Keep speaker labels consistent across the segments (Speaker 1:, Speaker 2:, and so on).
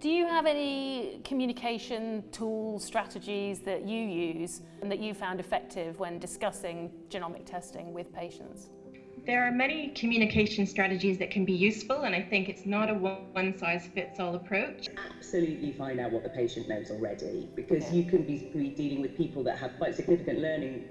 Speaker 1: Do you have any communication tools, strategies that you use and that you found effective when discussing genomic testing with patients?
Speaker 2: There are many communication strategies that can be useful, and I think it's not a one size fits all approach.
Speaker 3: Absolutely find out what the patient knows already because you can be dealing with people that have quite significant learning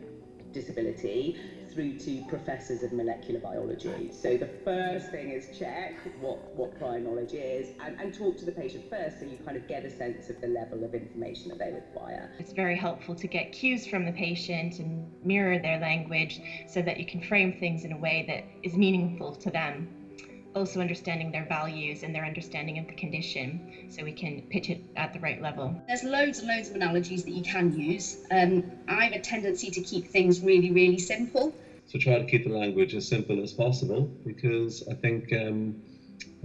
Speaker 3: disability through to professors of molecular biology. So the first thing is check what, what prior knowledge is and, and talk to the patient first so you kind of get a sense of the level of information that they require.
Speaker 2: It's very helpful to get cues from the patient and mirror their language so that you can frame things in a way that is meaningful to them also understanding their values and their understanding of the condition so we can pitch it at the right level.
Speaker 4: There's loads and loads of analogies that you can use. Um, I have a tendency to keep things really, really simple.
Speaker 5: So try to keep the language as simple as possible because I think um,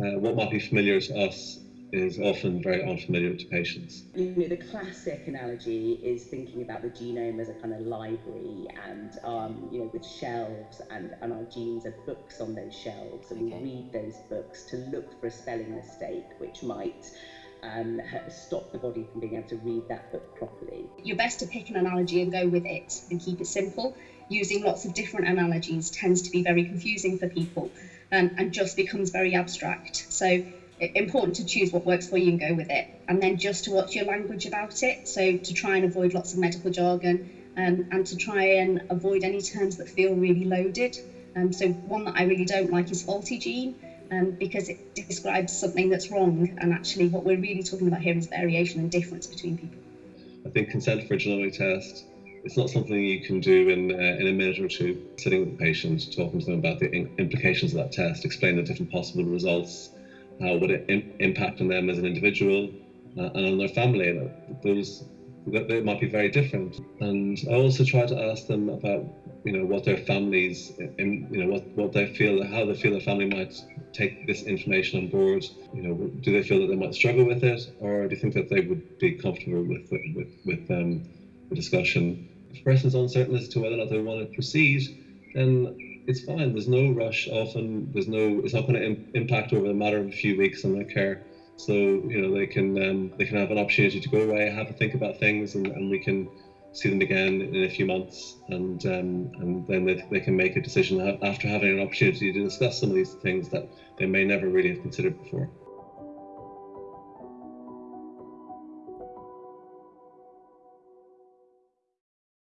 Speaker 5: uh, what might be familiar to us is often very unfamiliar to patients.
Speaker 3: You know, the classic analogy is thinking about the genome as a kind of library and, um, you know, with shelves and, and our genes are books on those shelves and okay. we read those books to look for a spelling mistake which might um, stop the body from being able to read that book properly.
Speaker 4: You're best to pick an analogy and go with it and keep it simple. Using lots of different analogies tends to be very confusing for people um, and just becomes very abstract. So important to choose what works for you and go with it. And then just to watch your language about it. So to try and avoid lots of medical jargon um, and to try and avoid any terms that feel really loaded. Um, so one that I really don't like is faulty gene um, because it describes something that's wrong. And actually what we're really talking about here is variation and difference between people.
Speaker 5: I think consent for a genomic test it's not something you can do in, uh, in a minute or two, sitting with the patient, talking to them about the implications of that test, explain the different possible results, how would it Im impact on them as an individual uh, and on their family. And Those they might be very different. And I also try to ask them about, you know, what their families, you know, what, what they feel, how they feel their family might take this information on board. You know, do they feel that they might struggle with it, or do you think that they would be comfortable with with with um, the discussion? If a person is uncertain as to whether or not they want to proceed, then it's fine. There's no rush. Often there's no. It's not going to Im- impact over a matter of a few weeks on their care. So you know they can um, they can have an opportunity to go away, have a think about things, and, and we can see them again in a few months, and um, and then they, they can make a decision after having an opportunity to discuss some of these things that they may never really have considered before.